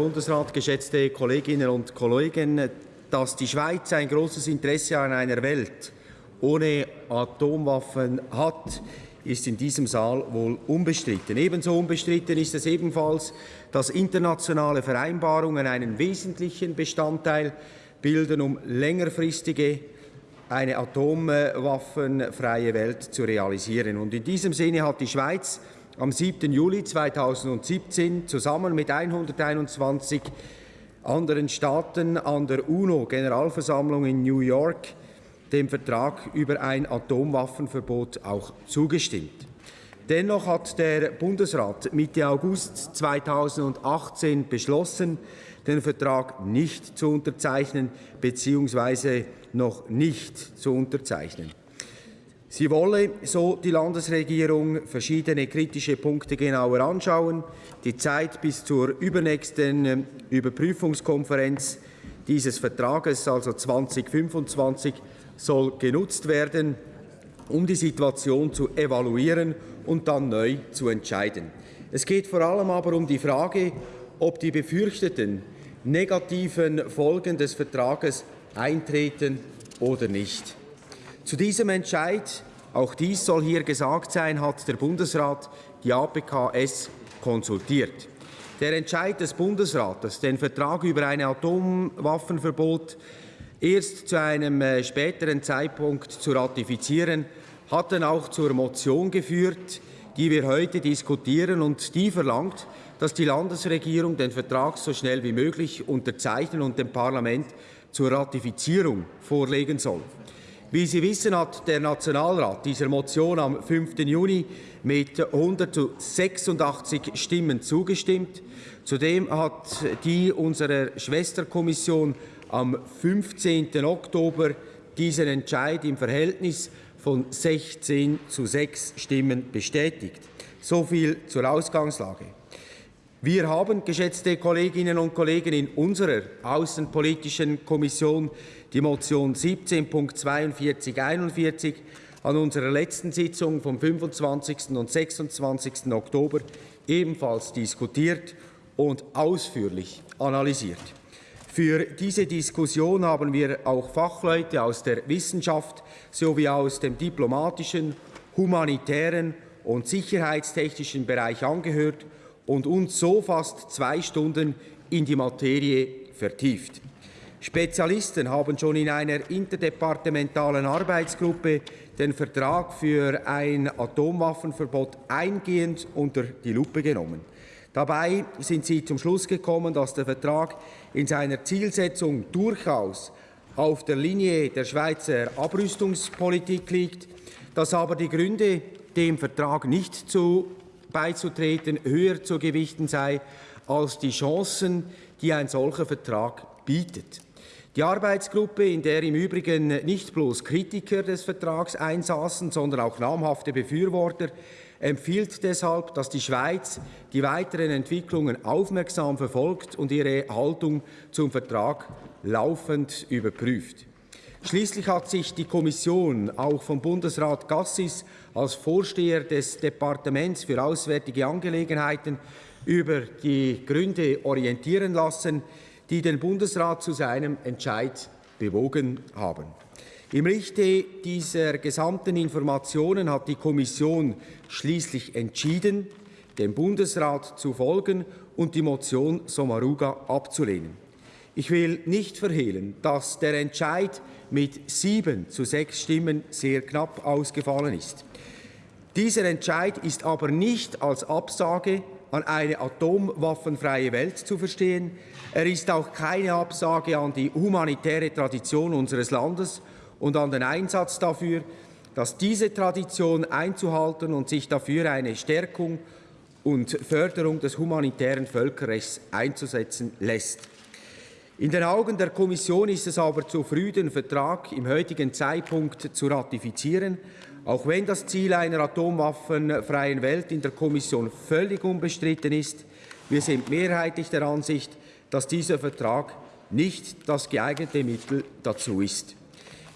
Bundesrat, geschätzte Kolleginnen und Kollegen, dass die Schweiz ein großes Interesse an einer Welt ohne Atomwaffen hat, ist in diesem Saal wohl unbestritten. Ebenso unbestritten ist es ebenfalls, dass internationale Vereinbarungen einen wesentlichen Bestandteil bilden, um längerfristige eine atomwaffenfreie Welt zu realisieren. Und in diesem Sinne hat die Schweiz am 7. Juli 2017 zusammen mit 121 anderen Staaten an der UNO-Generalversammlung in New York dem Vertrag über ein Atomwaffenverbot auch zugestimmt. Dennoch hat der Bundesrat Mitte August 2018 beschlossen, den Vertrag nicht zu unterzeichnen bzw. noch nicht zu unterzeichnen. Sie wolle, so die Landesregierung, verschiedene kritische Punkte genauer anschauen. Die Zeit bis zur übernächsten äh, Überprüfungskonferenz dieses Vertrages, also 2025, soll genutzt werden, um die Situation zu evaluieren und dann neu zu entscheiden. Es geht vor allem aber um die Frage, ob die befürchteten negativen Folgen des Vertrages eintreten oder nicht. Zu diesem Entscheid, auch dies soll hier gesagt sein, hat der Bundesrat die APKS konsultiert. Der Entscheid des Bundesrates, den Vertrag über ein Atomwaffenverbot erst zu einem äh, späteren Zeitpunkt zu ratifizieren, hat dann auch zur Motion geführt, die wir heute diskutieren und die verlangt, dass die Landesregierung den Vertrag so schnell wie möglich unterzeichnen und dem Parlament zur Ratifizierung vorlegen soll. Wie Sie wissen, hat der Nationalrat dieser Motion am 5. Juni mit 186 Stimmen zugestimmt. Zudem hat die unserer Schwesterkommission am 15. Oktober diesen Entscheid im Verhältnis von 16 zu 6 Stimmen bestätigt. So viel zur Ausgangslage. Wir haben, geschätzte Kolleginnen und Kollegen, in unserer Außenpolitischen Kommission die Motion 17.4241 an unserer letzten Sitzung vom 25. und 26. Oktober ebenfalls diskutiert und ausführlich analysiert. Für diese Diskussion haben wir auch Fachleute aus der Wissenschaft sowie aus dem diplomatischen, humanitären und sicherheitstechnischen Bereich angehört und uns so fast zwei Stunden in die Materie vertieft. Spezialisten haben schon in einer interdepartementalen Arbeitsgruppe den Vertrag für ein Atomwaffenverbot eingehend unter die Lupe genommen. Dabei sind sie zum Schluss gekommen, dass der Vertrag in seiner Zielsetzung durchaus auf der Linie der Schweizer Abrüstungspolitik liegt, dass aber die Gründe, dem Vertrag nicht zu beizutreten, höher zu gewichten sei als die Chancen, die ein solcher Vertrag bietet. Die Arbeitsgruppe, in der im Übrigen nicht bloß Kritiker des Vertrags einsaßen, sondern auch namhafte Befürworter, empfiehlt deshalb, dass die Schweiz die weiteren Entwicklungen aufmerksam verfolgt und ihre Haltung zum Vertrag laufend überprüft. Schließlich hat sich die Kommission auch vom Bundesrat Gassis als Vorsteher des Departements für Auswärtige Angelegenheiten über die Gründe orientieren lassen, die den Bundesrat zu seinem Entscheid bewogen haben. Im Lichte dieser gesamten Informationen hat die Kommission schließlich entschieden, dem Bundesrat zu folgen und die Motion Sommaruga abzulehnen. Ich will nicht verhehlen, dass der Entscheid mit sieben zu sechs Stimmen sehr knapp ausgefallen ist. Dieser Entscheid ist aber nicht als Absage an eine atomwaffenfreie Welt zu verstehen. Er ist auch keine Absage an die humanitäre Tradition unseres Landes und an den Einsatz dafür, dass diese Tradition einzuhalten und sich dafür eine Stärkung und Förderung des humanitären Völkerrechts einzusetzen lässt. In den Augen der Kommission ist es aber zu früh, den Vertrag im heutigen Zeitpunkt zu ratifizieren, auch wenn das Ziel einer atomwaffenfreien Welt in der Kommission völlig unbestritten ist. Wir sind mehrheitlich der Ansicht, dass dieser Vertrag nicht das geeignete Mittel dazu ist.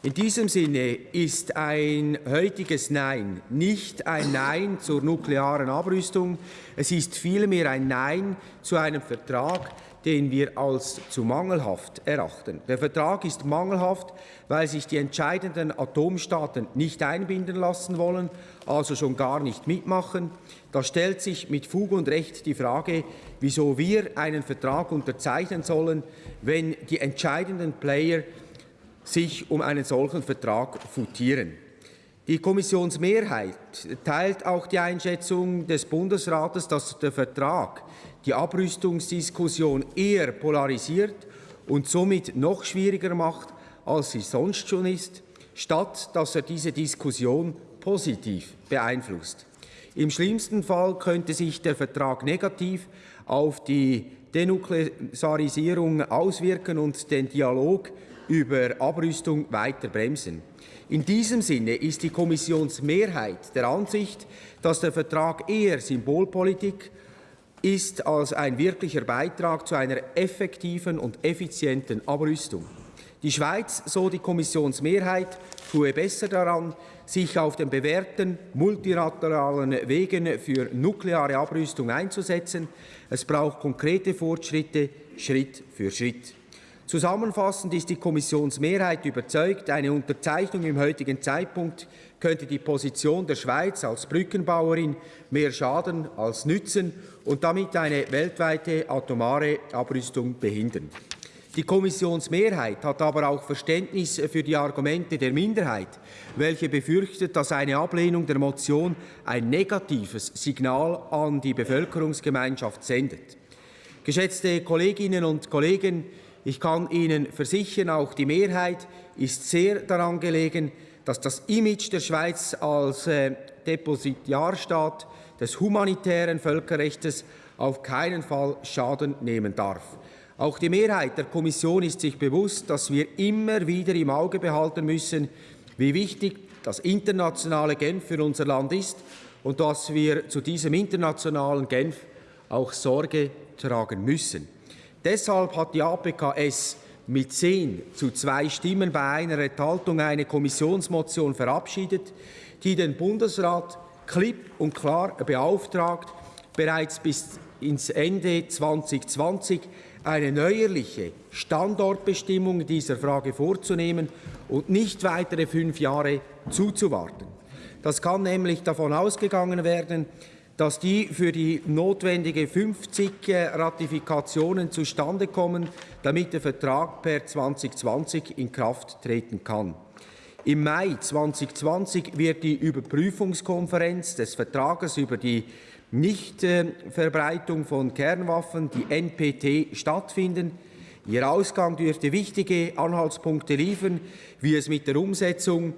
In diesem Sinne ist ein heutiges Nein nicht ein Nein zur nuklearen Abrüstung, es ist vielmehr ein Nein zu einem Vertrag, den wir als zu mangelhaft erachten. Der Vertrag ist mangelhaft, weil sich die entscheidenden Atomstaaten nicht einbinden lassen wollen, also schon gar nicht mitmachen. Da stellt sich mit Fug und Recht die Frage, wieso wir einen Vertrag unterzeichnen sollen, wenn die entscheidenden Player sich um einen solchen Vertrag futieren. Die Kommissionsmehrheit teilt auch die Einschätzung des Bundesrates, dass der Vertrag die Abrüstungsdiskussion eher polarisiert und somit noch schwieriger macht, als sie sonst schon ist, statt dass er diese Diskussion positiv beeinflusst. Im schlimmsten Fall könnte sich der Vertrag negativ auf die Denuklearisierung auswirken und den Dialog über Abrüstung weiter bremsen. In diesem Sinne ist die Kommissionsmehrheit der Ansicht, dass der Vertrag eher Symbolpolitik ist als ein wirklicher Beitrag zu einer effektiven und effizienten Abrüstung. Die Schweiz, so die Kommissionsmehrheit, tue besser daran, sich auf den bewährten multilateralen Wegen für nukleare Abrüstung einzusetzen. Es braucht konkrete Fortschritte Schritt für Schritt. Zusammenfassend ist die Kommissionsmehrheit überzeugt, eine Unterzeichnung im heutigen Zeitpunkt könnte die Position der Schweiz als Brückenbauerin mehr schaden als nützen und damit eine weltweite atomare Abrüstung behindern. Die Kommissionsmehrheit hat aber auch Verständnis für die Argumente der Minderheit, welche befürchtet, dass eine Ablehnung der Motion ein negatives Signal an die Bevölkerungsgemeinschaft sendet. Geschätzte Kolleginnen und Kollegen, ich kann Ihnen versichern, auch die Mehrheit ist sehr daran gelegen, dass das Image der Schweiz als äh, Depositiarstaat des humanitären Völkerrechts auf keinen Fall Schaden nehmen darf. Auch die Mehrheit der Kommission ist sich bewusst, dass wir immer wieder im Auge behalten müssen, wie wichtig das internationale Genf für unser Land ist und dass wir zu diesem internationalen Genf auch Sorge tragen müssen. Deshalb hat die APKS mit zehn zu zwei Stimmen bei einer Enthaltung eine Kommissionsmotion verabschiedet, die den Bundesrat klipp und klar beauftragt, bereits bis ins Ende 2020 eine neuerliche Standortbestimmung dieser Frage vorzunehmen und nicht weitere fünf Jahre zuzuwarten. Das kann nämlich davon ausgegangen werden, dass die für die notwendige 50 äh, Ratifikationen zustande kommen, damit der Vertrag per 2020 in Kraft treten kann. Im Mai 2020 wird die Überprüfungskonferenz des Vertrages über die Nichtverbreitung von Kernwaffen, die NPT, stattfinden. Ihr Ausgang dürfte wichtige Anhaltspunkte liefern, wie es mit der Umsetzung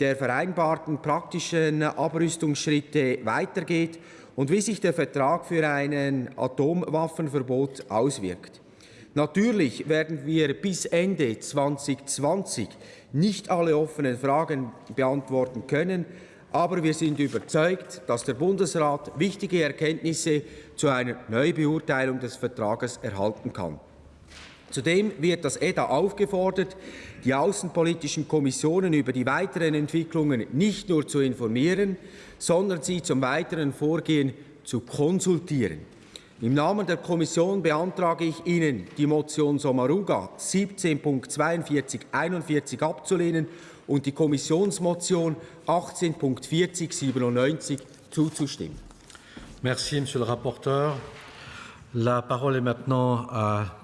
der vereinbarten praktischen Abrüstungsschritte weitergeht und wie sich der Vertrag für ein Atomwaffenverbot auswirkt. Natürlich werden wir bis Ende 2020 nicht alle offenen Fragen beantworten können, aber wir sind überzeugt, dass der Bundesrat wichtige Erkenntnisse zu einer Neubeurteilung des Vertrages erhalten kann. Zudem wird das EDA aufgefordert, die außenpolitischen Kommissionen über die weiteren Entwicklungen nicht nur zu informieren, sondern sie zum weiteren Vorgehen zu konsultieren. Im Namen der Kommission beantrage ich Ihnen, die Motion Sommaruga 17.4241 abzulehnen und die Kommissionsmotion 18.4097 zuzustimmen. Merci, Monsieur le rapporteur. La parole est maintenant à